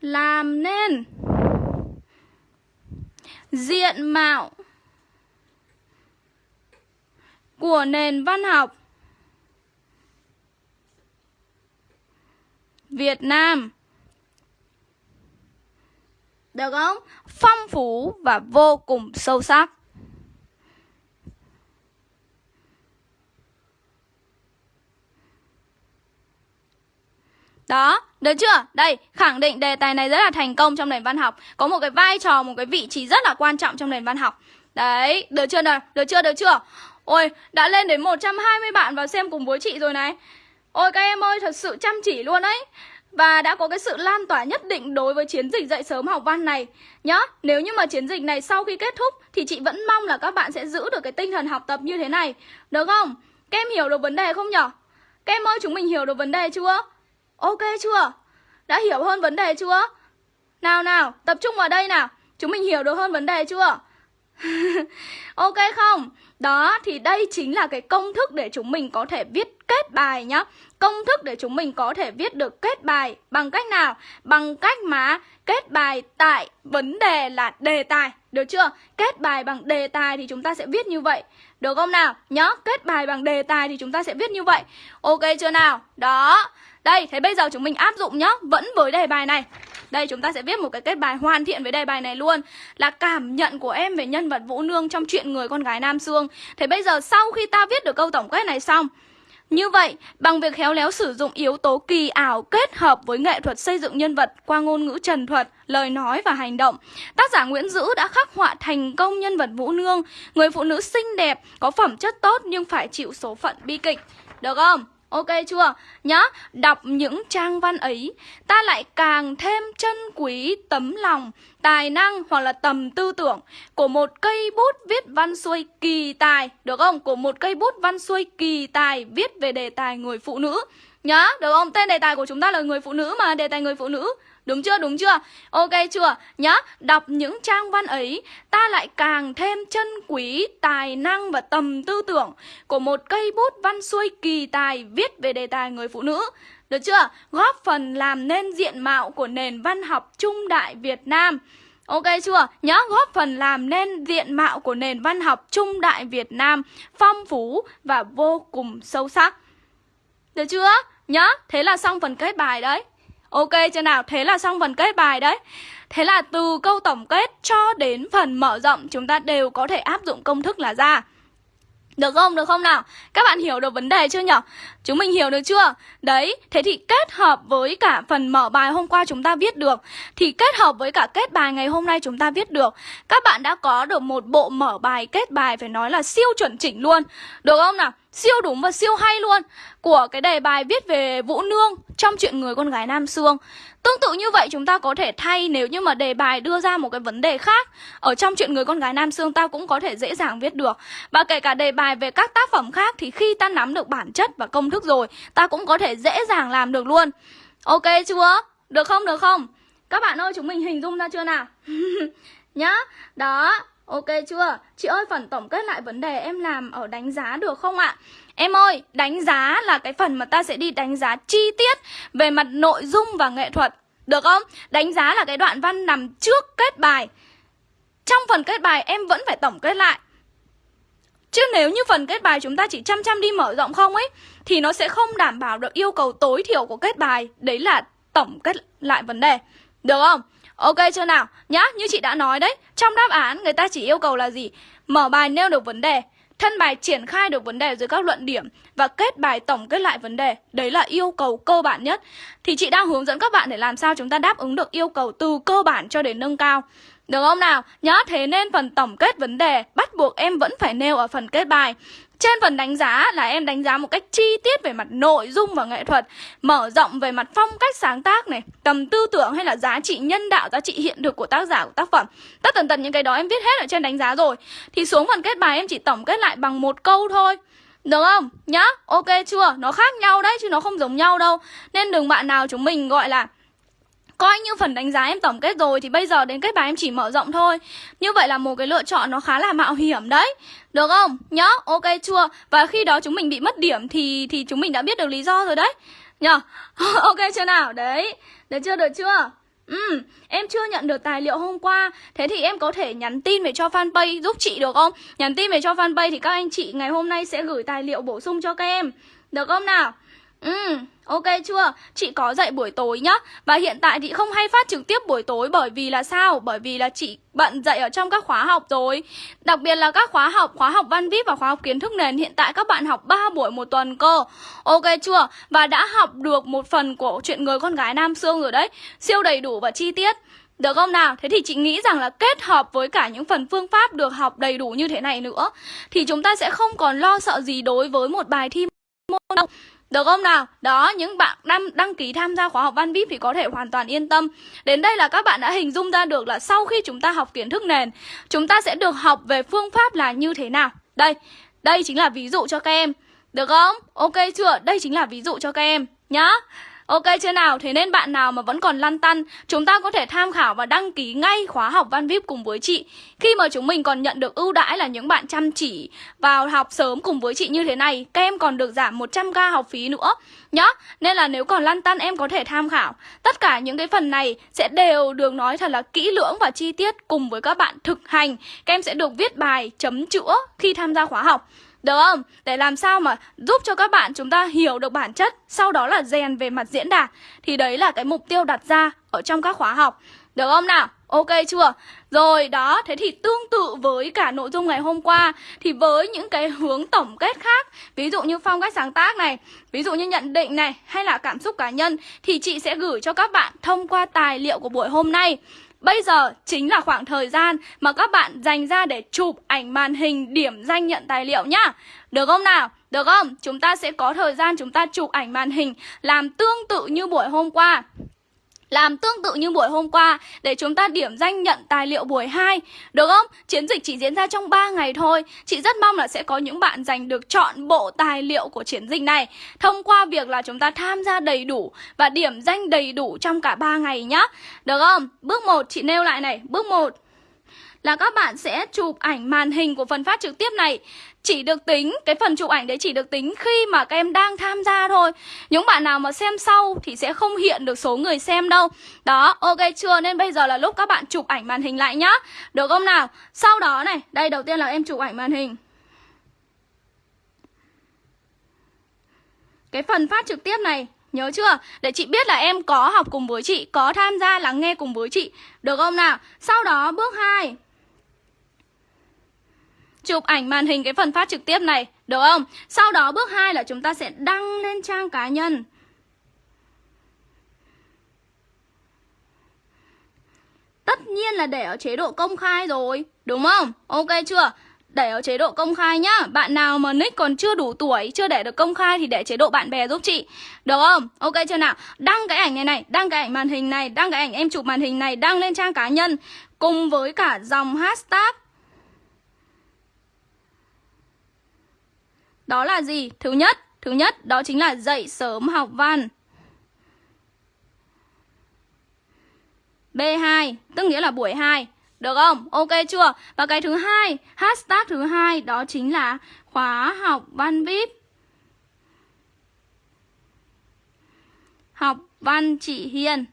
làm nên diện mạo của nền văn học Việt Nam Được không? Phong phú và vô cùng sâu sắc Đó, được chưa? Đây, khẳng định đề tài này rất là thành công trong nền văn học Có một cái vai trò, một cái vị trí rất là quan trọng trong nền văn học Đấy, được chưa nào? Được chưa, được chưa? Ôi, đã lên đến 120 bạn vào xem cùng với chị rồi này Ôi các em ơi, thật sự chăm chỉ luôn đấy và đã có cái sự lan tỏa nhất định đối với chiến dịch dạy sớm học văn này Nhá, nếu như mà chiến dịch này sau khi kết thúc Thì chị vẫn mong là các bạn sẽ giữ được cái tinh thần học tập như thế này Được không? Các em hiểu được vấn đề không nhở? Các em ơi, chúng mình hiểu được vấn đề chưa? Ok chưa? Đã hiểu hơn vấn đề chưa? Nào nào, tập trung vào đây nào Chúng mình hiểu được hơn vấn đề chưa? ok không? Đó thì đây chính là cái công thức để chúng mình có thể viết kết bài nhá Công thức để chúng mình có thể viết được kết bài Bằng cách nào? Bằng cách mà kết bài tại vấn đề là đề tài Được chưa? Kết bài bằng đề tài thì chúng ta sẽ viết như vậy Được không nào? Nhớ, kết bài bằng đề tài thì chúng ta sẽ viết như vậy Ok chưa nào? Đó đây, thế bây giờ chúng mình áp dụng nhá Vẫn với đề bài này đây chúng ta sẽ viết một cái kết bài hoàn thiện với đề bài này luôn Là cảm nhận của em về nhân vật Vũ Nương trong chuyện người con gái Nam Sương Thế bây giờ sau khi ta viết được câu tổng kết này xong như vậy, bằng việc khéo léo sử dụng yếu tố kỳ ảo kết hợp với nghệ thuật xây dựng nhân vật qua ngôn ngữ trần thuật, lời nói và hành động, tác giả Nguyễn Dữ đã khắc họa thành công nhân vật Vũ Nương, người phụ nữ xinh đẹp, có phẩm chất tốt nhưng phải chịu số phận bi kịch. Được không? Ok chưa? Nhá, đọc những trang văn ấy Ta lại càng thêm chân quý tấm lòng Tài năng hoặc là tầm tư tưởng Của một cây bút viết văn xuôi kỳ tài Được không? Của một cây bút văn xuôi kỳ tài Viết về đề tài người phụ nữ Nhá, được không? Tên đề tài của chúng ta là người phụ nữ mà Đề tài người phụ nữ Đúng chưa, đúng chưa? Ok chưa? Nhá, đọc những trang văn ấy Ta lại càng thêm chân quý, tài năng và tầm tư tưởng Của một cây bút văn xuôi kỳ tài Viết về đề tài người phụ nữ Được chưa? Góp phần làm nên diện mạo của nền văn học trung đại Việt Nam Ok chưa? Nhớ góp phần làm nên diện mạo của nền văn học trung đại Việt Nam Phong phú và vô cùng sâu sắc Được chưa? Nhớ, thế là xong phần kết bài đấy Ok chưa nào? Thế là xong phần kết bài đấy Thế là từ câu tổng kết cho đến phần mở rộng Chúng ta đều có thể áp dụng công thức là ra được không? Được không nào? Các bạn hiểu được vấn đề chưa nhỉ? Chúng mình hiểu được chưa? Đấy, thế thì kết hợp với cả phần mở bài hôm qua chúng ta viết được Thì kết hợp với cả kết bài ngày hôm nay chúng ta viết được Các bạn đã có được một bộ mở bài kết bài phải nói là siêu chuẩn chỉnh luôn Được không nào? Siêu đúng và siêu hay luôn Của cái đề bài viết về Vũ Nương trong chuyện người con gái Nam Sương Tương tự như vậy chúng ta có thể thay nếu như mà đề bài đưa ra một cái vấn đề khác Ở trong chuyện người con gái Nam Sương ta cũng có thể dễ dàng viết được Và kể cả đề bài về các tác phẩm khác thì khi ta nắm được bản chất và công thức rồi, Ta cũng có thể dễ dàng làm được luôn Ok chưa? Được không? Được không? Các bạn ơi, chúng mình hình dung ra chưa nào? Nhá Đó Ok chưa? Chị ơi phần tổng kết lại vấn đề em làm ở đánh giá được không ạ? Em ơi, đánh giá là cái phần mà ta sẽ đi đánh giá chi tiết về mặt nội dung và nghệ thuật Được không? Đánh giá là cái đoạn văn nằm trước kết bài Trong phần kết bài em vẫn phải tổng kết lại Chứ nếu như phần kết bài chúng ta chỉ chăm chăm đi mở rộng không ấy Thì nó sẽ không đảm bảo được yêu cầu tối thiểu của kết bài Đấy là tổng kết lại vấn đề Được không? Ok chưa nào? Nhá, như chị đã nói đấy Trong đáp án người ta chỉ yêu cầu là gì? Mở bài nêu được vấn đề Thân bài triển khai được vấn đề dưới các luận điểm Và kết bài tổng kết lại vấn đề Đấy là yêu cầu cơ bản nhất Thì chị đang hướng dẫn các bạn để làm sao chúng ta đáp ứng được yêu cầu từ cơ bản cho đến nâng cao được không nào? nhớ thế nên phần tổng kết vấn đề bắt buộc em vẫn phải nêu ở phần kết bài trên phần đánh giá là em đánh giá một cách chi tiết về mặt nội dung và nghệ thuật Mở rộng về mặt phong cách sáng tác này Tầm tư tưởng hay là giá trị nhân đạo, giá trị hiện thực của tác giả của tác phẩm Tất tần tần những cái đó em viết hết ở trên đánh giá rồi Thì xuống phần kết bài em chỉ tổng kết lại bằng một câu thôi được không? Nhá, ok chưa? Nó khác nhau đấy chứ nó không giống nhau đâu Nên đừng bạn nào chúng mình gọi là Coi như phần đánh giá em tổng kết rồi Thì bây giờ đến kết bài em chỉ mở rộng thôi Như vậy là một cái lựa chọn nó khá là mạo hiểm đấy Được không? Nhá, ok chưa? Và khi đó chúng mình bị mất điểm Thì thì chúng mình đã biết được lý do rồi đấy Nhờ? ok chưa nào? Đấy, được chưa? Được chưa? Ừ, em chưa nhận được tài liệu hôm qua Thế thì em có thể nhắn tin về cho fanpage giúp chị được không? Nhắn tin về cho fanpage thì các anh chị ngày hôm nay sẽ gửi tài liệu bổ sung cho các em Được không nào? Ừ, ok chưa? Chị có dạy buổi tối nhá Và hiện tại thì không hay phát trực tiếp buổi tối Bởi vì là sao? Bởi vì là chị bận dạy ở trong các khóa học rồi Đặc biệt là các khóa học, khóa học văn vip và khóa học kiến thức nền Hiện tại các bạn học 3 buổi một tuần cơ Ok chưa? Và đã học được một phần của chuyện người con gái Nam Sương rồi đấy Siêu đầy đủ và chi tiết được không nào? Thế thì chị nghĩ rằng là kết hợp với cả những phần phương pháp được học đầy đủ như thế này nữa Thì chúng ta sẽ không còn lo sợ gì đối với một bài thi môn đâu được không nào? Đó, những bạn đăng, đăng ký tham gia khóa học Văn VIP thì có thể hoàn toàn yên tâm Đến đây là các bạn đã hình dung ra được là sau khi chúng ta học kiến thức nền Chúng ta sẽ được học về phương pháp là như thế nào Đây, đây chính là ví dụ cho các em Được không? Ok chưa? Đây chính là ví dụ cho các em nhá Ok chưa nào? Thế nên bạn nào mà vẫn còn lăn tăn Chúng ta có thể tham khảo và đăng ký ngay khóa học Văn VIP cùng với chị. Khi mà chúng mình còn nhận được ưu đãi là những bạn chăm chỉ vào học sớm cùng với chị như thế này Các em còn được giảm 100k học phí nữa. Nhá, nên là nếu còn lăn tăn em có thể tham khảo. Tất cả những cái phần này sẽ đều được nói thật là kỹ lưỡng và chi tiết cùng với các bạn thực hành. Các em sẽ được viết bài chấm chữa khi tham gia khóa học được không? Để làm sao mà giúp cho các bạn chúng ta hiểu được bản chất Sau đó là rèn về mặt diễn đạt Thì đấy là cái mục tiêu đặt ra ở trong các khóa học Được không nào? Ok chưa? Rồi đó, thế thì tương tự với cả nội dung ngày hôm qua Thì với những cái hướng tổng kết khác Ví dụ như phong cách sáng tác này Ví dụ như nhận định này Hay là cảm xúc cá nhân Thì chị sẽ gửi cho các bạn thông qua tài liệu của buổi hôm nay Bây giờ chính là khoảng thời gian mà các bạn dành ra để chụp ảnh màn hình điểm danh nhận tài liệu nhá Được không nào? Được không? Chúng ta sẽ có thời gian chúng ta chụp ảnh màn hình làm tương tự như buổi hôm qua làm tương tự như buổi hôm qua, để chúng ta điểm danh nhận tài liệu buổi 2 Được không? Chiến dịch chỉ diễn ra trong 3 ngày thôi. Chị rất mong là sẽ có những bạn giành được chọn bộ tài liệu của chiến dịch này. Thông qua việc là chúng ta tham gia đầy đủ và điểm danh đầy đủ trong cả 3 ngày nhá. Được không? Bước 1 chị nêu lại này. Bước 1 là các bạn sẽ chụp ảnh màn hình của phần phát trực tiếp này chỉ được tính, cái phần chụp ảnh đấy chỉ được tính khi mà các em đang tham gia thôi Những bạn nào mà xem sau thì sẽ không hiện được số người xem đâu Đó, ok chưa? Nên bây giờ là lúc các bạn chụp ảnh màn hình lại nhá Được không nào? Sau đó này, đây đầu tiên là em chụp ảnh màn hình Cái phần phát trực tiếp này Nhớ chưa? Để chị biết là em có học cùng với chị Có tham gia lắng nghe cùng với chị Được không nào? Sau đó bước 2 chụp ảnh màn hình cái phần phát trực tiếp này, được không? Sau đó bước 2 là chúng ta sẽ đăng lên trang cá nhân. Tất nhiên là để ở chế độ công khai rồi, đúng không? Ok chưa? Để ở chế độ công khai nhá Bạn nào mà nick còn chưa đủ tuổi Chưa để được công khai thì để chế độ bạn bè giúp chị Được không? Ok chưa nào? Đăng cái ảnh này này Đăng cái ảnh màn hình này Đăng cái ảnh em chụp màn hình này Đăng lên trang cá nhân Cùng với cả dòng hashtag Đó là gì? Thứ nhất, thứ nhất đó chính là dậy sớm học văn. B2, tức nghĩa là buổi 2. Được không? Ok chưa? Và cái thứ hai, hashtag thứ hai đó chính là khóa học văn VIP. Học văn chị Hiền.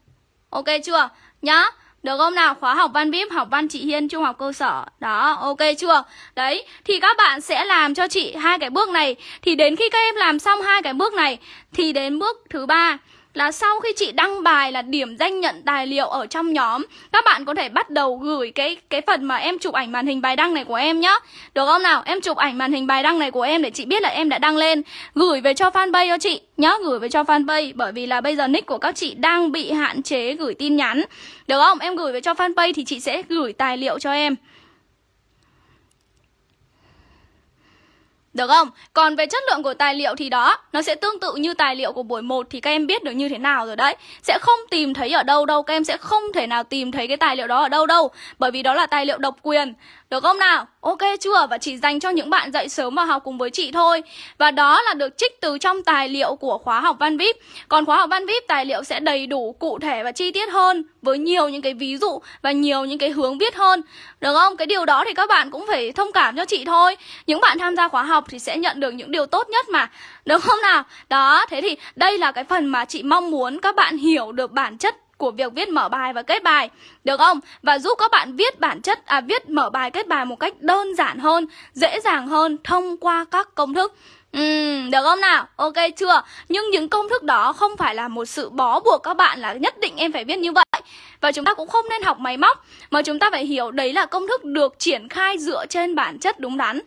Ok chưa? Nhá. Được không nào? Khóa học văn VIP, học văn chị Hiên trung học cơ sở. Đó, ok chưa? Đấy, thì các bạn sẽ làm cho chị hai cái bước này. Thì đến khi các em làm xong hai cái bước này thì đến bước thứ ba là sau khi chị đăng bài là điểm danh nhận tài liệu ở trong nhóm, Các bạn có thể bắt đầu gửi cái cái phần mà em chụp ảnh màn hình bài đăng này của em nhá Được không nào? Em chụp ảnh màn hình bài đăng này của em để chị biết là em đã đăng lên Gửi về cho fanpage cho chị nhá, Gửi về cho fanpage, Bởi vì là bây giờ nick của các chị đang bị hạn chế gửi tin nhắn Được không? Em gửi về cho fanpage thì chị sẽ gửi tài liệu cho em Được không? Còn về chất lượng của tài liệu thì đó, Nó sẽ tương tự như tài liệu của buổi 1 Thì các em biết được như thế nào rồi đấy Sẽ không tìm thấy ở đâu đâu, Các em sẽ không thể nào tìm thấy cái tài liệu đó ở đâu đâu, Bởi vì đó là tài liệu độc quyền được không nào? Ok chưa? Và chỉ dành cho những bạn dậy sớm và học cùng với chị thôi Và đó là được trích từ trong tài liệu của khóa học Văn VIP Còn khóa học Văn VIP tài liệu sẽ đầy đủ, cụ thể và chi tiết hơn Với nhiều những cái ví dụ và nhiều những cái hướng viết hơn Được không? Cái điều đó thì các bạn cũng phải thông cảm cho chị thôi Những bạn tham gia khóa học thì sẽ nhận được những điều tốt nhất mà Được không nào? Đó, thế thì đây là cái phần mà chị mong muốn các bạn hiểu được bản chất của việc viết mở bài và kết bài được không? Và giúp các bạn viết bản chất à viết mở bài kết bài một cách đơn giản hơn, dễ dàng hơn thông qua các công thức. Ừ, được không nào? Ok chưa? Nhưng những công thức đó không phải là một sự bó buộc các bạn là nhất định em phải viết như vậy. Và chúng ta cũng không nên học máy móc mà chúng ta phải hiểu đấy là công thức được triển khai dựa trên bản chất đúng đắn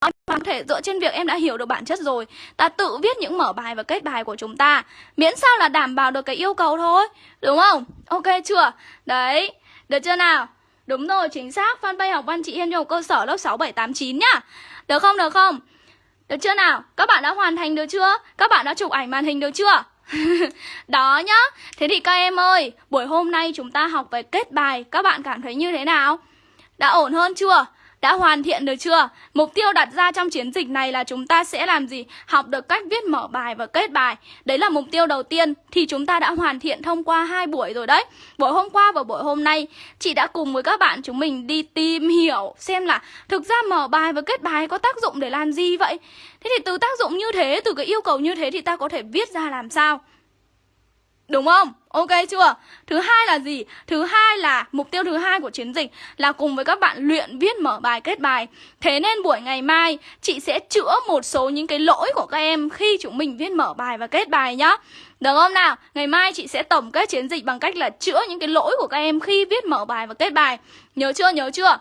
em có thể dựa trên việc em đã hiểu được bản chất rồi Ta tự viết những mở bài và kết bài của chúng ta Miễn sao là đảm bảo được cái yêu cầu thôi Đúng không? Ok chưa? Đấy, được chưa nào? Đúng rồi, chính xác Fanpage học văn chị Hiên trong cơ sở lớp 6, 7, 8, 9 nhá Được không, được không? Được chưa nào? Các bạn đã hoàn thành được chưa? Các bạn đã chụp ảnh màn hình được chưa? Đó nhá Thế thì các em ơi Buổi hôm nay chúng ta học về kết bài Các bạn cảm thấy như thế nào? Đã ổn hơn chưa? Đã hoàn thiện được chưa? Mục tiêu đặt ra trong chiến dịch này là chúng ta sẽ làm gì? Học được cách viết mở bài và kết bài. Đấy là mục tiêu đầu tiên thì chúng ta đã hoàn thiện thông qua hai buổi rồi đấy. Buổi hôm qua và buổi hôm nay chị đã cùng với các bạn chúng mình đi tìm hiểu xem là thực ra mở bài và kết bài có tác dụng để làm gì vậy? Thế thì từ tác dụng như thế, từ cái yêu cầu như thế thì ta có thể viết ra làm sao? Đúng không? Ok chưa? Thứ hai là gì? Thứ hai là, mục tiêu thứ hai của chiến dịch là cùng với các bạn luyện viết mở bài, kết bài. Thế nên buổi ngày mai, chị sẽ chữa một số những cái lỗi của các em khi chúng mình viết mở bài và kết bài nhá. Được không nào? Ngày mai chị sẽ tổng kết chiến dịch bằng cách là chữa những cái lỗi của các em khi viết mở bài và kết bài. Nhớ chưa? Nhớ chưa?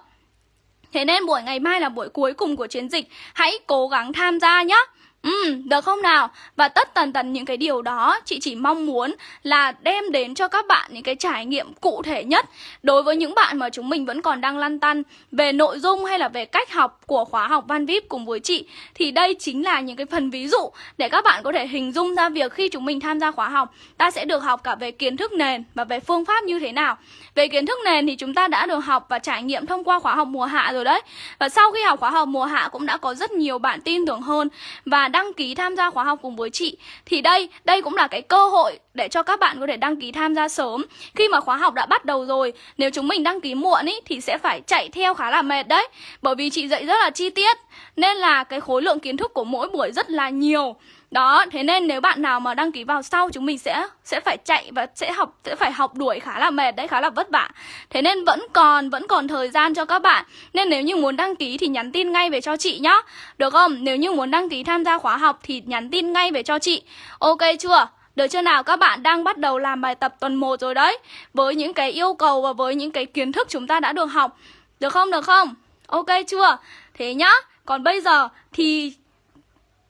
Thế nên buổi ngày mai là buổi cuối cùng của chiến dịch Hãy cố gắng tham gia nhé Ừ, được không nào? Và tất tần tần những cái điều đó chị chỉ mong muốn là đem đến cho các bạn những cái trải nghiệm cụ thể nhất Đối với những bạn mà chúng mình vẫn còn đang lăn tăn về nội dung hay là về cách học của khóa học Văn VIP cùng với chị. Thì đây chính là những cái phần ví dụ để các bạn có thể hình dung ra việc khi chúng mình tham gia khóa học Ta sẽ được học cả về kiến thức nền và về phương pháp như thế nào. Về kiến thức nền thì chúng ta đã được học và trải nghiệm thông qua khóa học mùa hạ rồi đấy. Và sau khi học khóa học mùa hạ cũng đã có rất nhiều bạn tin tưởng hơn. Và đăng ký tham gia khóa học cùng với chị. Thì đây, đây cũng là cái cơ hội để cho các bạn có thể đăng ký tham gia sớm. Khi mà khóa học đã bắt đầu rồi Nếu chúng mình đăng ký muộn ý, thì sẽ phải chạy theo khá là mệt đấy. Bởi vì chị dạy rất là chi tiết Nên là cái khối lượng kiến thức của mỗi buổi rất là nhiều đó, thế nên nếu bạn nào mà đăng ký vào sau chúng mình sẽ sẽ phải chạy và sẽ học sẽ phải học đuổi khá là mệt đấy, khá là vất vả. Thế nên vẫn còn vẫn còn thời gian cho các bạn. Nên nếu như muốn đăng ký thì nhắn tin ngay về cho chị nhá. Được không? Nếu như muốn đăng ký tham gia khóa học thì nhắn tin ngay về cho chị. Ok chưa? Được chưa nào? Các bạn đang bắt đầu làm bài tập tuần 1 rồi đấy. Với những cái yêu cầu và với những cái kiến thức chúng ta đã được học. Được không? Được không? Ok chưa? Thế nhá. Còn bây giờ thì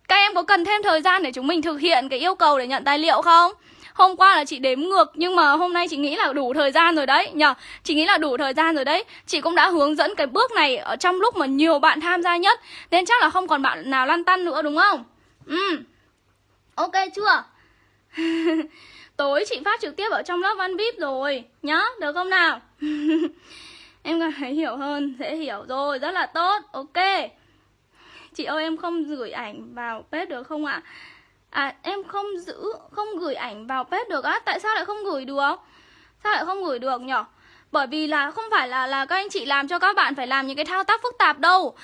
các em có cần thêm thời gian để chúng mình thực hiện cái yêu cầu để nhận tài liệu không? Hôm qua là chị đếm ngược nhưng mà hôm nay chị nghĩ là đủ thời gian rồi đấy nhờ Chị nghĩ là đủ thời gian rồi đấy Chị cũng đã hướng dẫn cái bước này ở trong lúc mà nhiều bạn tham gia nhất Nên chắc là không còn bạn nào lăn tăn nữa đúng không? Ừ Ok chưa? Tối chị phát trực tiếp ở trong lớp văn VIP rồi Nhá, được không nào? em cảm thấy hiểu hơn, dễ hiểu rồi, rất là tốt Ok Chị ơi, em không gửi ảnh vào page được không ạ? À? à em không giữ, không gửi ảnh vào page được á Tại sao lại không gửi được? Sao lại không gửi được nhở? Bởi vì là không phải là là các anh chị làm cho các bạn phải làm những cái thao tác phức tạp đâu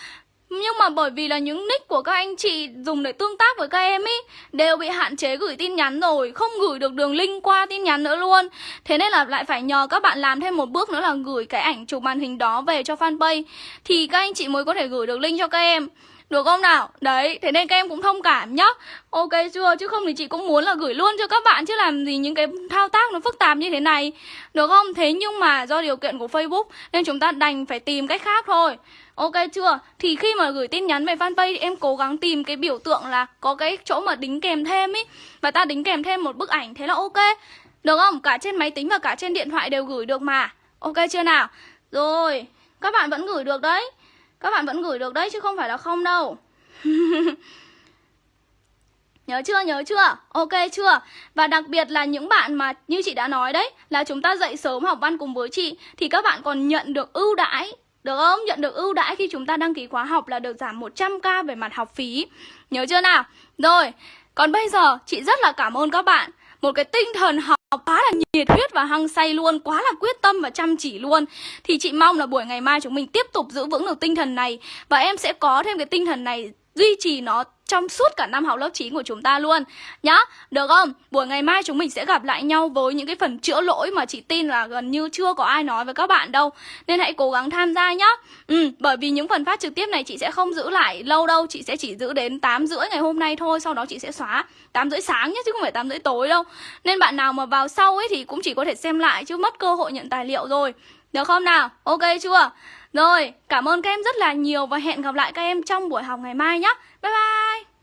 nhưng mà bởi vì là những nick của các anh chị dùng để tương tác với các em ý, Đều bị hạn chế gửi tin nhắn rồi, Không gửi được đường link qua tin nhắn nữa luôn Thế nên là lại phải nhờ các bạn làm thêm một bước nữa là gửi cái ảnh chụp màn hình đó về cho fanpage Thì các anh chị mới có thể gửi được link cho các em được không nào? Đấy, thế nên các em cũng thông cảm nhá Ok chưa? Chứ không thì chị cũng muốn là gửi luôn cho các bạn Chứ làm gì những cái thao tác nó phức tạp như thế này Được không? Thế nhưng mà do điều kiện của Facebook Nên chúng ta đành phải tìm cách khác thôi Ok chưa? Thì khi mà gửi tin nhắn về fanpage thì em cố gắng tìm cái biểu tượng là có cái chỗ mà đính kèm thêm ý Và ta đính kèm thêm một bức ảnh thế là ok Được không? Cả trên máy tính và cả trên điện thoại đều gửi được mà Ok chưa nào? Rồi, các bạn vẫn gửi được đấy các bạn vẫn gửi được đấy chứ không phải là không đâu Nhớ chưa, nhớ chưa? Ok chưa? Và đặc biệt là những bạn mà như chị đã nói đấy Là chúng ta dậy sớm học văn cùng với chị Thì các bạn còn nhận được ưu đãi được không? Nhận được ưu đãi khi chúng ta đăng ký khóa học là được giảm 100k về mặt học phí Nhớ chưa nào? Rồi, còn bây giờ chị rất là cảm ơn các bạn Một cái tinh thần học quá là nhiệt huyết và hăng say luôn, Quá là quyết tâm và chăm chỉ luôn. Thì chị mong là buổi ngày mai chúng mình tiếp tục giữ vững được tinh thần này. Và em sẽ có thêm cái tinh thần này, duy trì nó trong suốt cả năm học lớp 9 của chúng ta luôn. Nhá, được không? Buổi ngày mai chúng mình sẽ gặp lại nhau với những cái phần chữa lỗi mà chị tin là gần như chưa có ai nói với các bạn đâu. Nên hãy cố gắng tham gia nhá. Ừ bởi vì những phần phát trực tiếp này chị sẽ không giữ lại lâu đâu. Chị sẽ chỉ giữ đến 8 rưỡi ngày hôm nay thôi, sau đó chị sẽ xóa 8 rưỡi sáng nhé chứ không phải 8 rưỡi tối đâu. Nên bạn nào mà vào sau ấy thì cũng chỉ có thể xem lại, chứ mất cơ hội nhận tài liệu rồi. Được không nào? Ok chưa? Rồi, cảm ơn các em rất là nhiều và hẹn gặp lại các em trong buổi học ngày mai nhé bye bye!